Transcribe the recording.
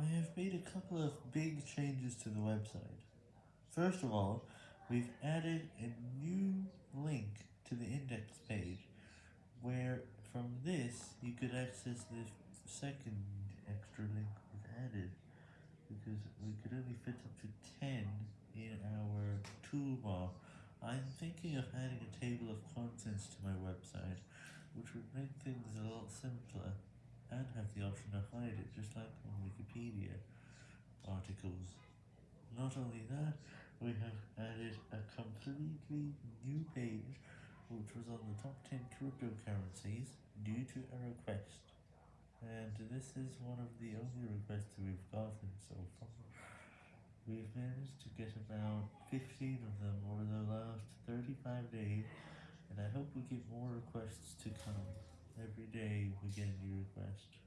I have made a couple of big changes to the website. First of all, we've added a new link to the index page, where from this you could access the second extra link we've added, because we could only fit up to 10 in our toolbar. I'm thinking of adding a table of contents to my website, which would make things a lot simpler, and have the option to hide it, just like Wikipedia articles. Not only that, we have added a completely new page, which was on the top 10 cryptocurrencies, due to a request. And this is one of the only requests we've gotten so far. We've managed to get about 15 of them over the last 35 days, and I hope we get more requests to come. Every day we get a new request.